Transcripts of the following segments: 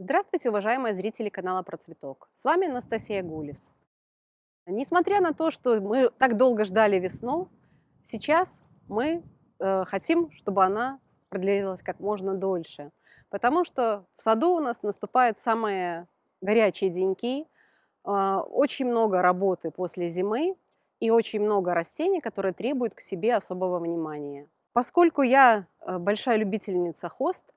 Здравствуйте, уважаемые зрители канала Про Цветок. С вами Анастасия Гулис. Несмотря на то, что мы так долго ждали весну, сейчас мы э, хотим, чтобы она продлилась как можно дольше. Потому что в саду у нас наступают самые горячие деньки, э, очень много работы после зимы и очень много растений, которые требуют к себе особого внимания. Поскольку я э, большая любительница хост,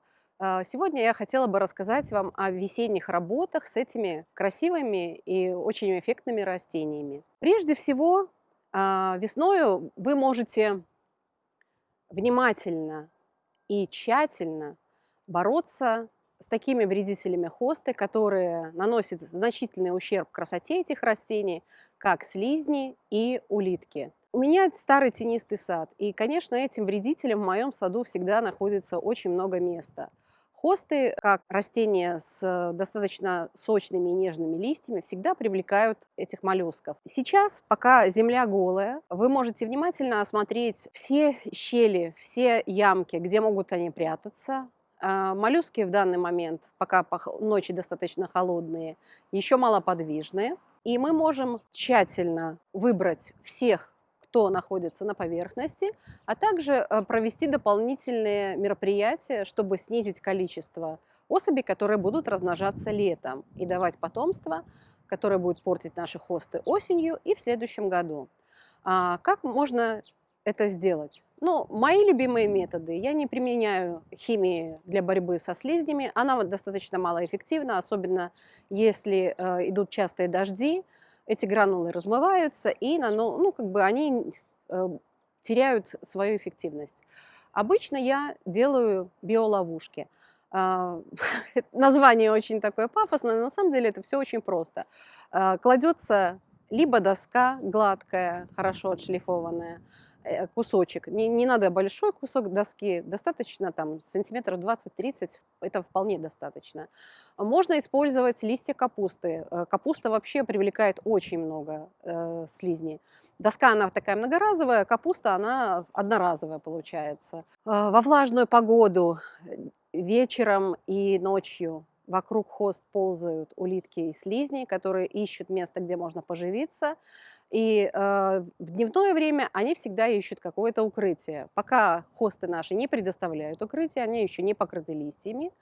сегодня я хотела бы рассказать вам о весенних работах с этими красивыми и очень эффектными растениями. Прежде всего, а, весною вы можете внимательно и тщательно бороться с такими вредителями хосты, которые наносят значительный ущерб красоте этих растений, как слизни и улитки. У меня старый тенистый сад, и, конечно, этим вредителям в моем саду всегда находится очень много места – Хосты, как растения с достаточно сочными и нежными листьями, всегда привлекают этих моллюсков. Сейчас, пока земля голая, вы можете внимательно осмотреть все щели, все ямки, где могут они прятаться. А, моллюски в данный момент, пока ночи достаточно холодные, еще малоподвижные. И мы можем тщательно выбрать всех кто находится на поверхности, а также э, провести дополнительные мероприятия, чтобы снизить количество особей, которые будут размножаться летом и давать потомство, которое будет портить наши хосты осенью и в следующем году. А как можно это сделать? Ну, мои любимые методы. Я не применяю химии для борьбы со слизнями. Она достаточно малоэффективна, особенно если э, идут частые дожди, эти гранулы размываются, и ну, ну, как бы они э, теряют свою эффективность. Обычно я делаю биоловушки. Э, название очень такое пафосное, но на самом деле это все очень просто. Э, кладется либо доска гладкая, хорошо отшлифованная, кусочек. Не, не надо большой кусок доски, достаточно там сантиметров 20-30, это вполне достаточно. Можно использовать листья капусты. Э, капуста вообще привлекает очень много э, слизней. Доска, она такая многоразовая, капуста, она одноразовая получается. Э, во влажную погоду вечером и ночью вокруг хост ползают улитки и слизни, которые ищут место, где можно поживиться. И э, в дневное время они всегда ищут какое-то укрытие. Пока хосты наши не предоставляют укрытие, они еще не покрыты листьями.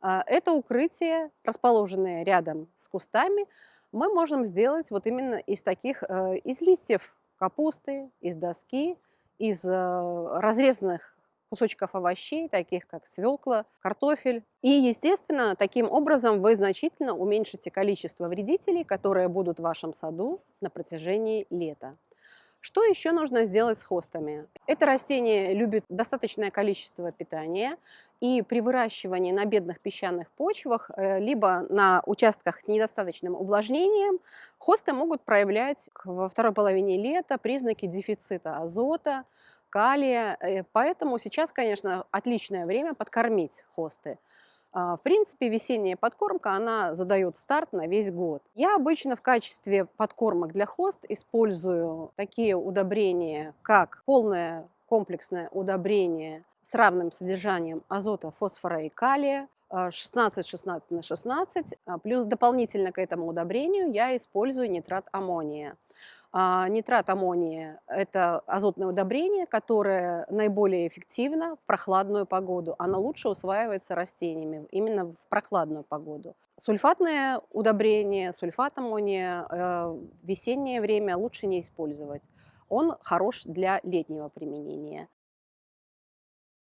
Э, это укрытие, расположенное рядом с кустами, мы можем сделать вот именно из таких, э, из листьев капусты, из доски, из э, разрезанных кусочков овощей, таких как свекла, картофель. И, естественно, таким образом вы значительно уменьшите количество вредителей, которые будут в вашем саду на протяжении лета. Что еще нужно сделать с хостами? Это растение любит достаточное количество питания, и при выращивании на бедных песчаных почвах, э, либо на участках с недостаточным увлажнением, хосты могут проявлять во второй половине лета признаки дефицита азота, калия. Э, поэтому сейчас, конечно, отличное время подкормить хосты. А, в принципе, весенняя подкормка, она задает старт на весь год. Я обычно в качестве подкормок для хост использую такие удобрения, как полное комплексное удобрение с равным содержанием азота, фосфора и калия, 16-16 на 16, а, плюс дополнительно к этому удобрению я использую нитрат аммония. А, нитрат аммония – это азотное удобрение, которое наиболее эффективно в прохладную погоду. Оно лучше усваивается растениями именно в прохладную погоду. Сульфатное удобрение, сульфат аммония э, в весеннее время лучше не использовать. Он хорош для летнего применения.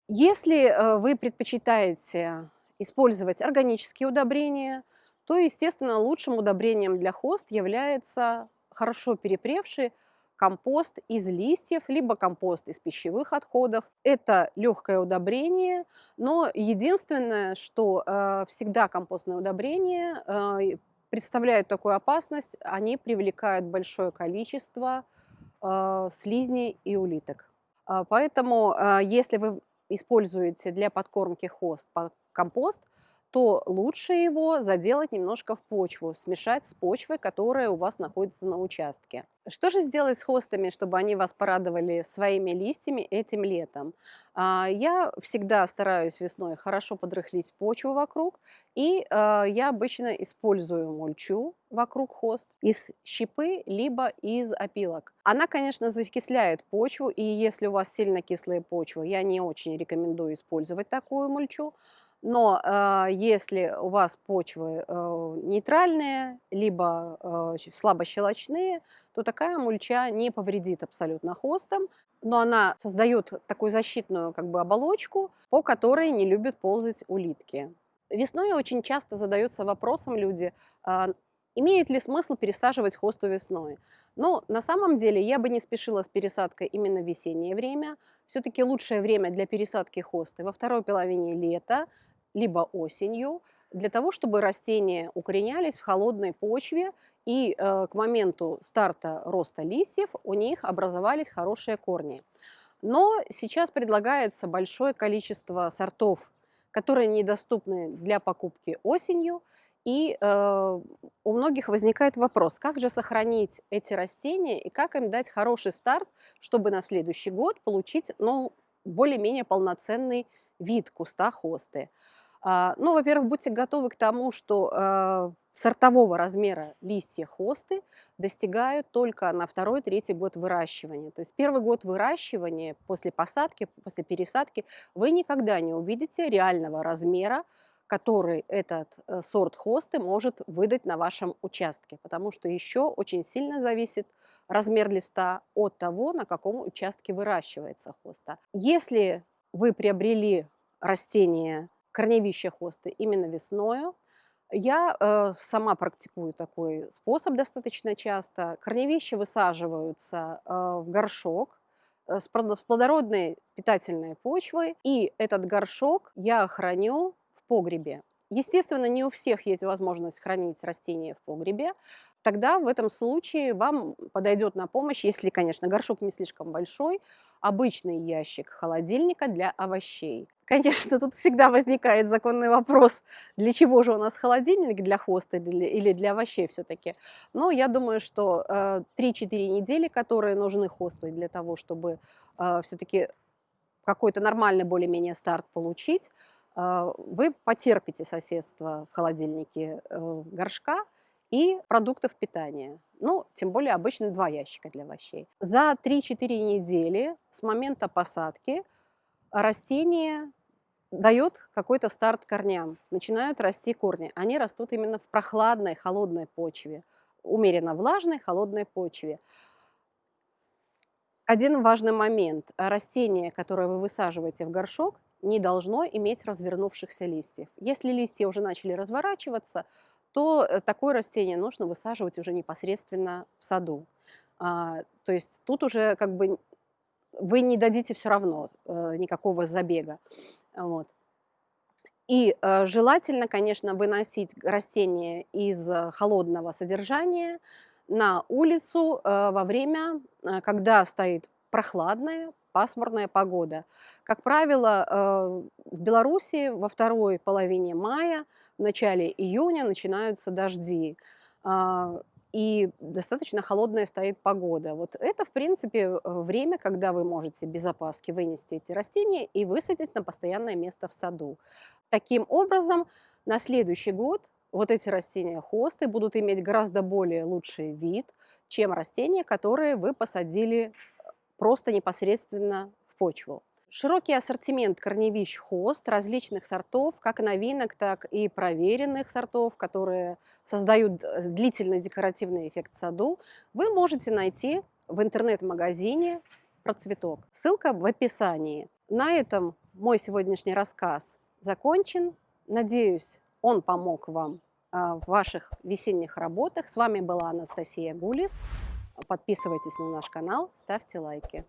Если э, вы предпочитаете использовать органические удобрения, то, естественно, лучшим удобрением для хост является хорошо перепревший компост из листьев, либо компост из пищевых отходов. Это легкое удобрение, но единственное, что э, всегда компостные удобрения э, представляют такую опасность, они привлекают большое количество э, слизней и улиток. Э, поэтому, э, если вы используете для подкормки хост компост, то лучше его заделать немножко в почву, смешать с почвой, которая у вас находится на участке. Что же сделать с хостами, чтобы они вас порадовали своими листьями этим летом? А, я всегда стараюсь весной хорошо подрыхлить почву вокруг, и а, я обычно использую мульчу вокруг хост из щепы, либо из опилок. Она, конечно, закисляет почву, и если у вас сильно кислая почва, я не очень рекомендую использовать такую мульчу. Но э, если у вас почвы э, нейтральные, либо э, слабощелочные, то такая мульча не повредит абсолютно хостам, но она создает такую защитную как бы, оболочку, по которой не любят ползать улитки. Весной очень часто задаются вопросом люди, э, имеет ли смысл пересаживать хосту весной. Но на самом деле я бы не спешила с пересадкой именно в весеннее время. Все-таки лучшее время для пересадки хосты во второй половине лета, либо осенью, для того, чтобы растения укоренялись в холодной почве и э, к моменту старта роста листьев у них образовались хорошие корни. Но сейчас предлагается большое количество сортов, которые недоступны для покупки осенью. И э, у многих возникает вопрос, как же сохранить эти растения и как им дать хороший старт, чтобы на следующий год получить ну, более-менее полноценный вид куста хосты. Ну, во-первых, будьте готовы к тому, что а, сортового размера листья хосты достигают только на второй-третий год выращивания. То есть первый год выращивания после посадки, после пересадки вы никогда не увидите реального размера, который этот э, сорт хосты может выдать на вашем участке, потому что еще очень сильно зависит размер листа от того, на каком участке выращивается хоста. Если вы приобрели растение корневища хосты именно весною. Я э, сама практикую такой способ достаточно часто. Корневища высаживаются э, в горшок э, с плодородной питательной почвой, и этот горшок я храню в погребе. Естественно, не у всех есть возможность хранить растения в погребе, тогда в этом случае вам подойдет на помощь, если, конечно, горшок не слишком большой, обычный ящик холодильника для овощей. Конечно, тут всегда возникает законный вопрос, для чего же у нас холодильник, для хоста или для овощей все-таки. Но я думаю, что 3-4 э, недели, которые нужны хосты для того, чтобы э, все-таки какой-то нормальный более-менее старт получить, э, вы потерпите соседство в холодильнике горшка, и продуктов питания. Ну, тем более обычно два ящика для овощей. За 3-4 недели с момента посадки растение дает какой-то старт корням, начинают расти корни. Они растут именно в прохладной, холодной почве, умеренно влажной, холодной почве. Один важный момент. Растение, которое вы высаживаете в горшок, не должно иметь развернувшихся листьев. Если листья уже начали разворачиваться, то э, такое растение нужно высаживать уже непосредственно в саду. А, то есть тут уже как бы вы не дадите все равно э, никакого забега. Вот. И э, желательно, конечно, выносить растения из холодного содержания на улицу э, во время, э, когда стоит прохладная, пасмурная погода. Как правило, э, в Беларуси во второй половине мая, в начале июня начинаются дожди. А, и достаточно холодная стоит погода. Вот это, в принципе, время, когда вы можете без опаски вынести эти растения и высадить на постоянное место в саду. Таким образом, на следующий год вот эти растения хосты будут иметь гораздо более лучший вид, чем растения, которые вы посадили просто непосредственно в почву. Широкий ассортимент корневищ хост различных сортов, как новинок, так и проверенных сортов, которые создают длительный декоративный эффект в саду, вы можете найти в интернет-магазине «Процветок». Ссылка в описании. На этом мой сегодняшний рассказ закончен. Надеюсь, он помог вам а, в ваших весенних работах. С вами была Анастасия Гулис. Подписывайтесь на наш канал, ставьте лайки.